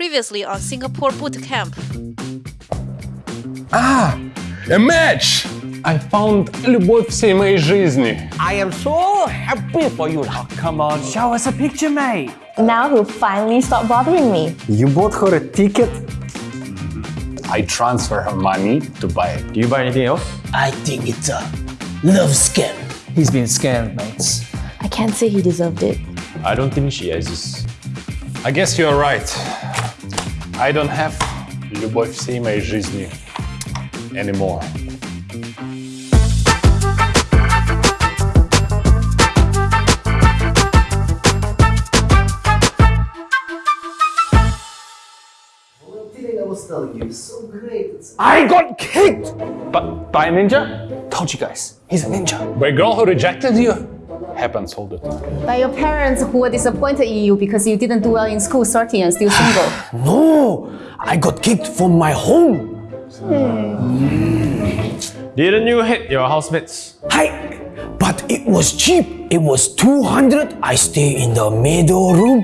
previously on Singapore Boot Camp. А, a match! I found любовь всей моей жизни. I am so happy for you now. Come on, show us a picture, mate. Now he'll finally stop bothering me. You bought her a ticket? I transfer her money to buy it. Do you buy anything else? I think it's a love scam. He's been scammed, mates. I can't say he deserved it. I don't think she exists. I guess you're right. I don't have любовь всей моей жизни anymore. I was telling you, it's so great. It's I got kicked! But by a ninja? Told you guys, he's a ninja. By a girl who rejected you? Happens all the time. By your parents who were disappointed in you because you didn't do well in school, 30 and still single. No, I got kicked from my home. Didn't you hate your housemates? Hi, but it was cheap. It was 200. I stay in the middle room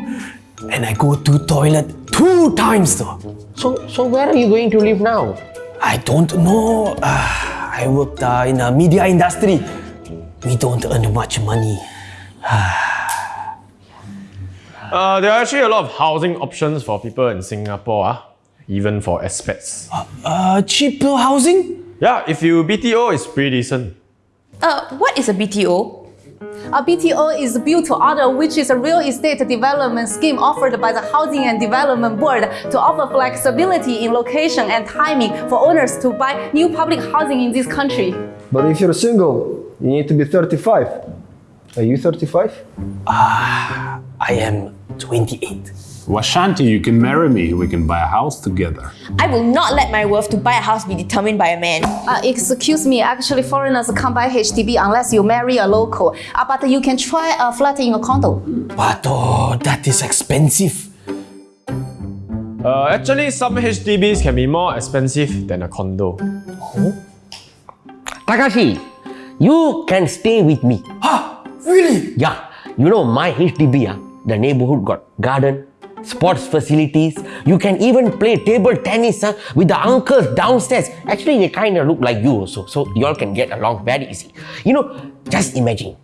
and I go to toilet two times though. So, so where are you going to live now? I don't know. Uh, I worked uh, in the media industry. We don't earn much money. Uh, there are actually a lot of housing options for people in Singapore, ah, even for expats. Uh, cheaper housing? Yeah, if you BTO, it's pretty decent. Uh, what is a BTO? A BTO is built to order, which is a real estate development scheme offered by the Housing and Development Board to offer flexibility in location and timing for owners to buy new public housing in this country. But if you're single, you need to be 35. Are you 35? Ah, I am 28. Washanti, you can marry me. We can buy a house together. I will not let my worth to buy a house be determined by a man. Uh, excuse me, actually foreigners can't buy HDB unless you marry a local. Uh, but you can try a flat in a condo. But oh, that is expensive. Uh, actually, some HDBs can be more expensive than a condo. Oh? Takashi, you can stay with me. Really? Yeah, you know my HDB, ah, the neighborhood got garden, sports facilities. You can even play table tennis ah, with the uncles downstairs. Actually, they kind of look like you also, so y'all can get along very easy. You know, just imagine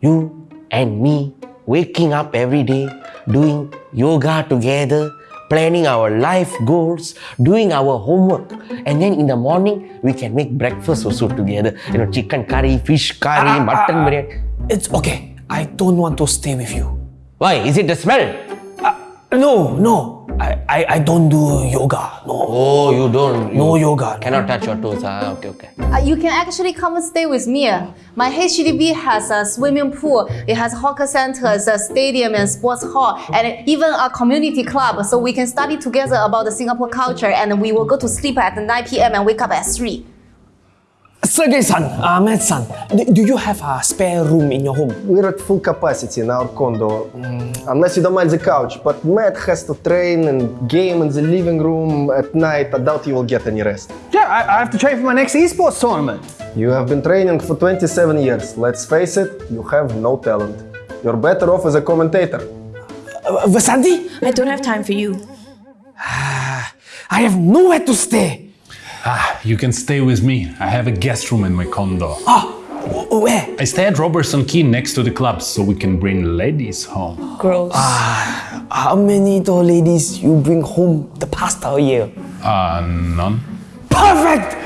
you and me waking up every day, doing yoga together, planning our life goals, doing our homework, and then in the morning we can make breakfast also together. You know, chicken curry, fish curry, ah, ah, mutton ah. biryani. It's okay. I don't want to stay with you. Why? Is it the smell? Uh, no, no. I, I, I don't do yoga. No. Oh, you don't. No yoga. Cannot touch your toes. Ah, okay, okay. Uh, you can actually come and stay with me. My HDB has a swimming pool, it has hawker centers, a stadium and sports hall, and even a community club. So we can study together about the Singapore culture and we will go to sleep at 9 p.m. and wake up at 3. Sergey-san, uh, Matt-san, do, do you have a spare room in your home? We're at full capacity in our condo, mm, unless you don't mind the couch. But Matt has to train and game in the living room at night. I doubt you will get any rest. Yeah, I, I have to train for my next esports tournament. You have been training for 27 years. Let's face it, you have no talent. You're better off as a commentator. Uh, Vasanti, I don't have time for you. I have nowhere to stay. Ah, you can stay with me. I have a guest room in my condo. Ah, wh- where? I stay at Robertson Quay next to the club so we can bring ladies home. Gross. Ah, how many tall ladies you bring home the past year? Uh, none. Perfect!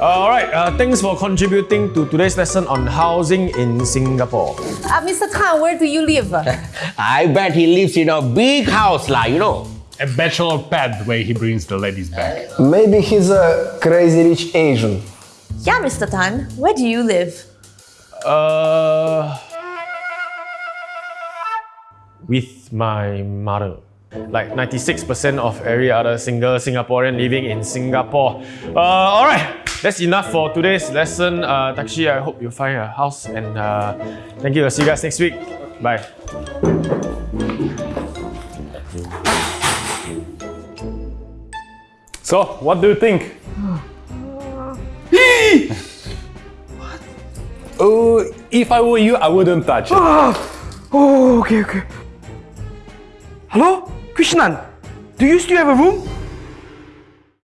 All right, uh, thanks for contributing to today's lesson on housing in Singapore. Uh, Mr. Tan, where do you live? I bet he lives in a big house, lah. You know. A bachelor pad where he brings the ladies back. Maybe he's a crazy rich Asian. yeah, Mr. Tan, where do you live? Uh, with my mother. Like 96% of every other single Singaporean living in Singapore. Uh, all right, that's enough for today's lesson. Uh, Takshi, I hope you find a house and uh, thank you. I'll see you guys next week. Bye. So, what do you think? what? Oh, if I were you, I wouldn't touch it. Ah! Oh, okay, okay. Hello? Krishnan, Do you still have a room?